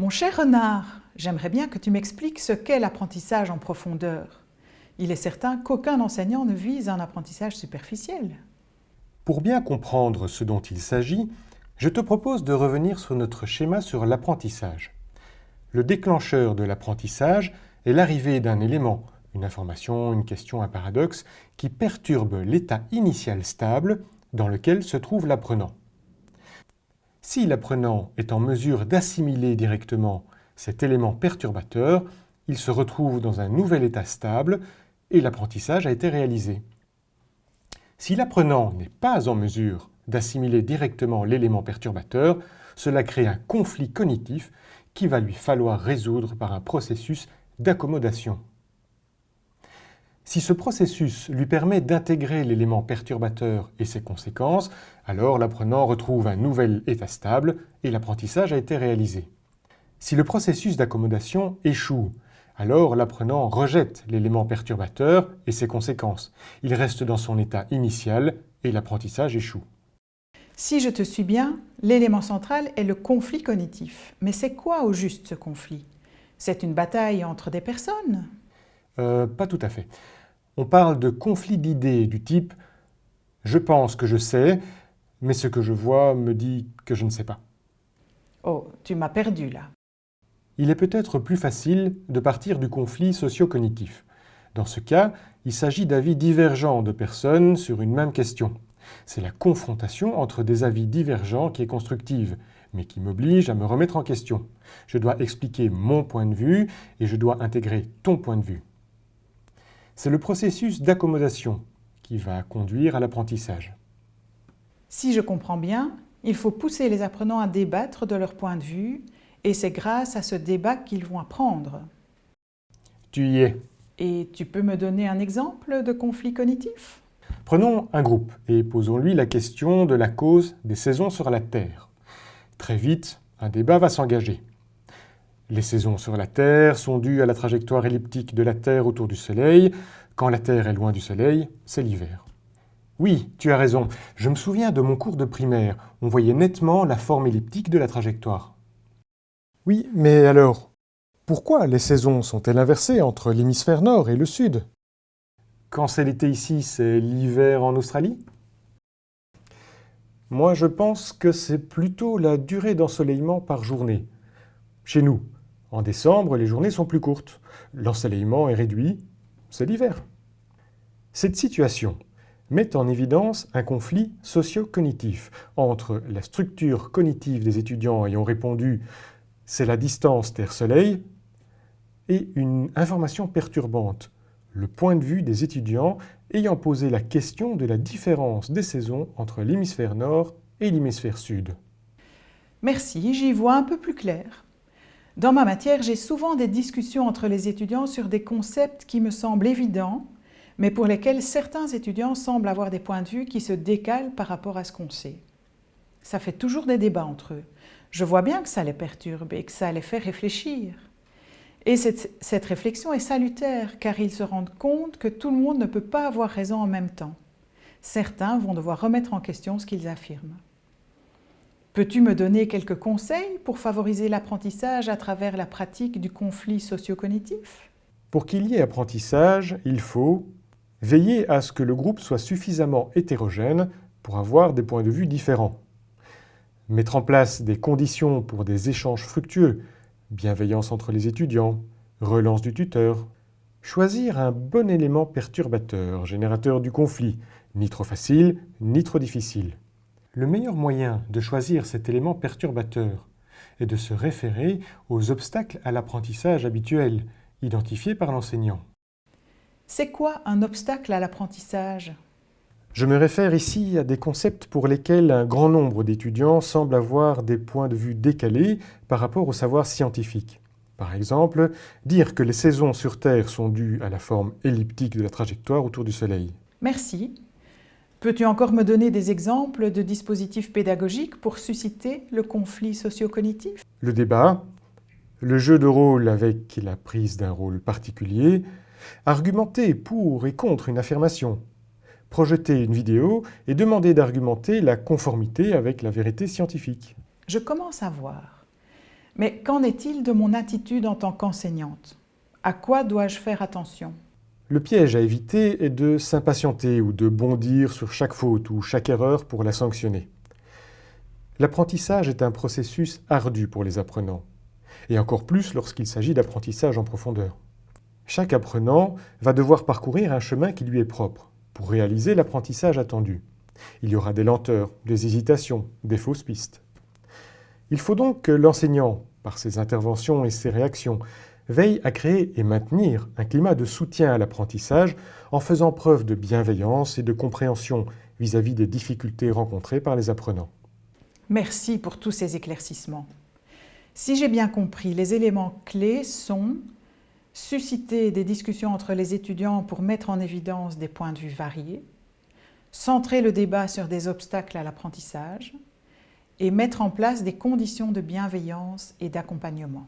Mon cher renard, j'aimerais bien que tu m'expliques ce qu'est l'apprentissage en profondeur. Il est certain qu'aucun enseignant ne vise un apprentissage superficiel. Pour bien comprendre ce dont il s'agit, je te propose de revenir sur notre schéma sur l'apprentissage. Le déclencheur de l'apprentissage est l'arrivée d'un élément, une information, une question, un paradoxe, qui perturbe l'état initial stable dans lequel se trouve l'apprenant. Si l'apprenant est en mesure d'assimiler directement cet élément perturbateur, il se retrouve dans un nouvel état stable et l'apprentissage a été réalisé. Si l'apprenant n'est pas en mesure d'assimiler directement l'élément perturbateur, cela crée un conflit cognitif qu'il va lui falloir résoudre par un processus d'accommodation. Si ce processus lui permet d'intégrer l'élément perturbateur et ses conséquences, alors l'apprenant retrouve un nouvel état stable et l'apprentissage a été réalisé. Si le processus d'accommodation échoue, alors l'apprenant rejette l'élément perturbateur et ses conséquences. Il reste dans son état initial et l'apprentissage échoue. Si je te suis bien, l'élément central est le conflit cognitif. Mais c'est quoi au juste ce conflit? C'est une bataille entre des personnes? Euh, Pas tout à fait. On parle de conflit d'idées du type « je pense que je sais, mais ce que je vois me dit que je ne sais pas ». Oh, tu m'as perdu là. Il est peut-être plus facile de partir du conflit socio-cognitif. Dans ce cas, il s'agit d'avis divergents de personnes sur une même question. C'est la confrontation entre des avis divergents qui est constructive, mais qui m'oblige à me remettre en question. Je dois expliquer mon point de vue et je dois intégrer ton point de vue. C'est le processus d'accommodation qui va conduire à l'apprentissage. Si je comprends bien, il faut pousser les apprenants à débattre de leur point de vue et c'est grâce à ce débat qu'ils vont apprendre. Tu y es. Et tu peux me donner un exemple de conflit cognitif? Prenons un groupe et posons-lui la question de la cause des saisons sur la Terre. Très vite, un débat va s'engager. Les saisons sur la Terre sont dues à la trajectoire elliptique de la Terre autour du Soleil. Quand la Terre est loin du Soleil, c'est l'hiver. Oui, tu as raison. Je me souviens de mon cours de primaire. On voyait nettement la forme elliptique de la trajectoire. Oui, mais alors, pourquoi les saisons sont-elles inversées entre l'hémisphère nord et le sud? Quand c'est l'été ici, c'est l'hiver en Australie? Moi, je pense que c'est plutôt la durée d'ensoleillement par journée. Chez nous, en décembre, les journées sont plus courtes. L'ensoleillement est réduit, c'est l'hiver. Cette situation met en évidence un conflit socio-cognitif entre la structure cognitive des étudiants ayant répondu « c'est la distance Terre-Soleil » et une information perturbante, le point de vue des étudiants ayant posé la question de la différence des saisons entre l'hémisphère nord et l'hémisphère sud. Merci, j'y vois un peu plus clair. Dans ma matière, j'ai souvent des discussions entre les étudiants sur des concepts qui me semblent évidents, mais pour lesquels certains étudiants semblent avoir des points de vue qui se décalent par rapport à ce qu'on sait. Ça fait toujours des débats entre eux. Je vois bien que ça les perturbe et que ça les fait réfléchir. Et cette, réflexion est salutaire, car ils se rendent compte que tout le monde ne peut pas avoir raison en même temps. Certains vont devoir remettre en question ce qu'ils affirment. Peux-tu me donner quelques conseils pour favoriser l'apprentissage à travers la pratique du conflit socio-cognitif? Pour qu'il y ait apprentissage, il faut veiller à ce que le groupe soit suffisamment hétérogène pour avoir des points de vue différents. Mettre en place des conditions pour des échanges fructueux, bienveillance entre les étudiants, relance du tuteur. Choisir un bon élément perturbateur, générateur du conflit, ni trop facile, ni trop difficile. Le meilleur moyen de choisir cet élément perturbateur est de se référer aux obstacles à l'apprentissage habituels, identifiés par l'enseignant. C'est quoi un obstacle à l'apprentissage? Je me réfère ici à des concepts pour lesquels un grand nombre d'étudiants semblent avoir des points de vue décalés par rapport au savoir scientifique. Par exemple, dire que les saisons sur Terre sont dues à la forme elliptique de la trajectoire autour du Soleil. Merci. Peux-tu encore me donner des exemples de dispositifs pédagogiques pour susciter le conflit socio-cognitif? Le débat, le jeu de rôle avec la prise d'un rôle particulier, argumenter pour et contre une affirmation, projeter une vidéo et demander d'argumenter la conformité avec la vérité scientifique. Je commence à voir. Mais qu'en est-il de mon attitude en tant qu'enseignante? À quoi dois-je faire attention? Le piège à éviter est de s'impatienter ou de bondir sur chaque faute ou chaque erreur pour la sanctionner. L'apprentissage est un processus ardu pour les apprenants, et encore plus lorsqu'il s'agit d'apprentissage en profondeur. Chaque apprenant va devoir parcourir un chemin qui lui est propre pour réaliser l'apprentissage attendu. Il y aura des lenteurs, des hésitations, des fausses pistes. Il faut donc que l'enseignant, par ses interventions et ses réactions, veille à créer et maintenir un climat de soutien à l'apprentissage en faisant preuve de bienveillance et de compréhension vis-à-vis des difficultés rencontrées par les apprenants. Merci pour tous ces éclaircissements. Si j'ai bien compris, les éléments clés sont susciter des discussions entre les étudiants pour mettre en évidence des points de vue variés, centrer le débat sur des obstacles à l'apprentissage et mettre en place des conditions de bienveillance et d'accompagnement.